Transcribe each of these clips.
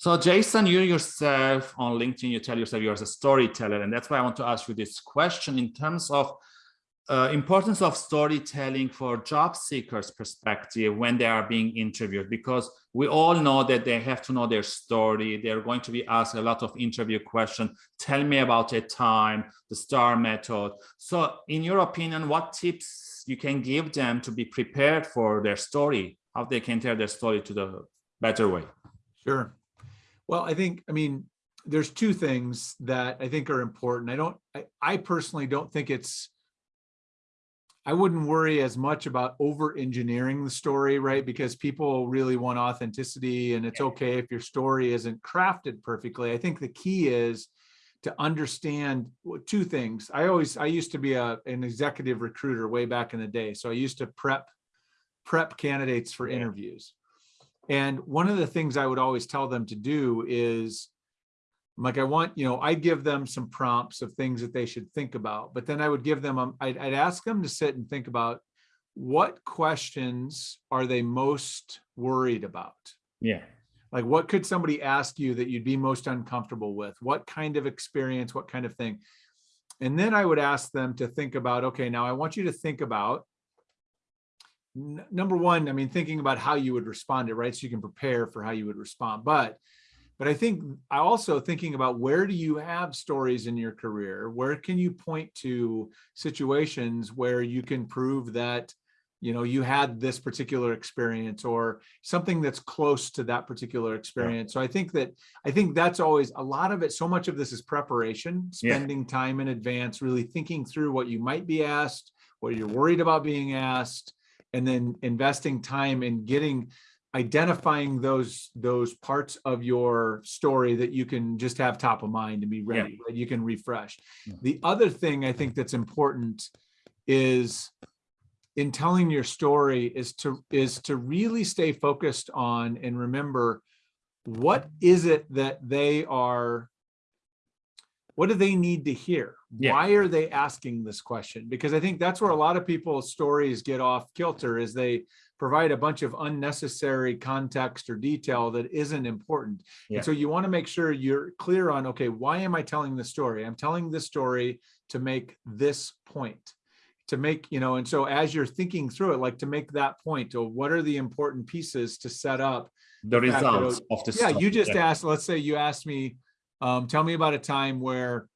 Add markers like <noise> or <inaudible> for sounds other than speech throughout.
So Jason, you yourself on LinkedIn, you tell yourself you're a storyteller. And that's why I want to ask you this question in terms of uh, importance of storytelling for job seekers perspective when they are being interviewed because we all know that they have to know their story. They're going to be asked a lot of interview questions tell me about a time the star method. So in your opinion what tips you can give them to be prepared for their story how they can tell their story to the better way? Sure well i think i mean there's two things that i think are important i don't i, I personally don't think it's I wouldn't worry as much about over engineering the story, right? Because people really want authenticity and it's okay if your story isn't crafted perfectly. I think the key is to understand two things. I always, I used to be a, an executive recruiter way back in the day. So I used to prep, prep candidates for interviews. And one of the things I would always tell them to do is like I want, you know, I'd give them some prompts of things that they should think about, but then I would give them, um, I'd, I'd ask them to sit and think about what questions are they most worried about? Yeah. Like what could somebody ask you that you'd be most uncomfortable with? What kind of experience, what kind of thing? And then I would ask them to think about, okay, now I want you to think about number one, I mean, thinking about how you would respond to, right? So you can prepare for how you would respond. But but I think I also thinking about where do you have stories in your career? Where can you point to situations where you can prove that you know you had this particular experience or something that's close to that particular experience. Yeah. So I think that I think that's always a lot of it. So much of this is preparation, spending yeah. time in advance, really thinking through what you might be asked, what you're worried about being asked, and then investing time in getting identifying those those parts of your story that you can just have top of mind and be ready yeah. you can refresh yeah. the other thing i think that's important is in telling your story is to is to really stay focused on and remember what is it that they are what do they need to hear yeah. why are they asking this question because i think that's where a lot of people's stories get off kilter is they provide a bunch of unnecessary context or detail that isn't important. Yeah. And so you want to make sure you're clear on, okay, why am I telling this story? I'm telling this story to make this point to make, you know, and so as you're thinking through it, like to make that point of what are the important pieces to set up the, the results of the Yeah, you just yeah. asked, let's say you asked me, um, tell me about a time where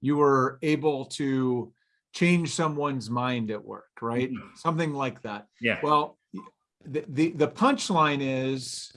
you were able to change someone's mind at work, right? Mm -hmm. Something like that. Yeah. Well, the, the, the punchline is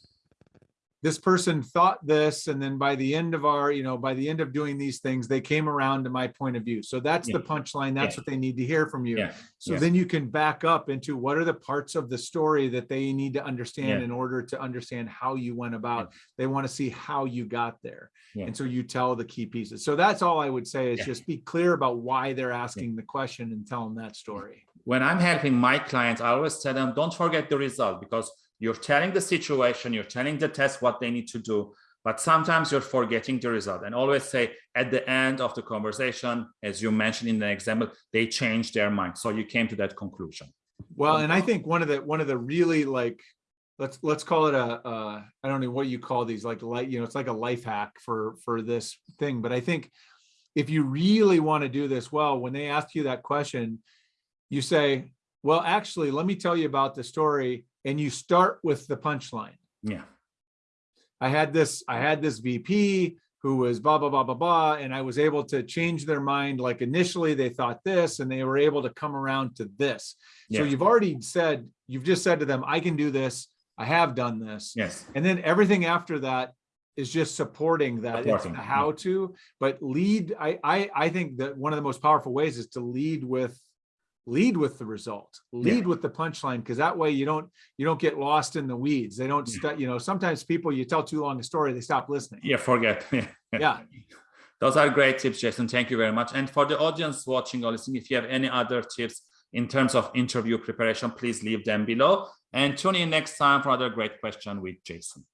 this person thought this and then by the end of our you know by the end of doing these things they came around to my point of view so that's yeah. the punchline that's yeah. what they need to hear from you yeah. so then you can back up into what are the parts of the story that they need to understand in order to understand how you went about they want to see how you got there. And so you tell the key pieces. So that's all I would say is just be clear about why they're asking the question and tell them that story. When I'm helping my clients, I always tell them, don't forget the result because you're telling the situation, you're telling the test what they need to do, but sometimes you're forgetting the result and always say at the end of the conversation, as you mentioned in the example, they changed their mind. So you came to that conclusion. Well, and I think one of the one of the really like let's let's call it a uh, I don't know what you call these like light you know it's like a life hack for for this thing but I think if you really want to do this well when they ask you that question you say well actually let me tell you about the story and you start with the punchline yeah I had this I had this VP who was blah blah blah blah blah and I was able to change their mind like initially they thought this and they were able to come around to this yeah. so you've already said you've just said to them I can do this I have done this. Yes. And then everything after that is just supporting that supporting. how to, but lead. I, I, I think that one of the most powerful ways is to lead with lead with the result lead yeah. with the punchline because that way you don't you don't get lost in the weeds. They don't yeah. you know sometimes people you tell too long a story they stop listening. Yeah forget. <laughs> Yeah. Those are great tips jason. Thank you very much. And for the audience watching or listening if you have any other tips in terms of interview preparation please leave them below. And tune in next time for another great question with Jason.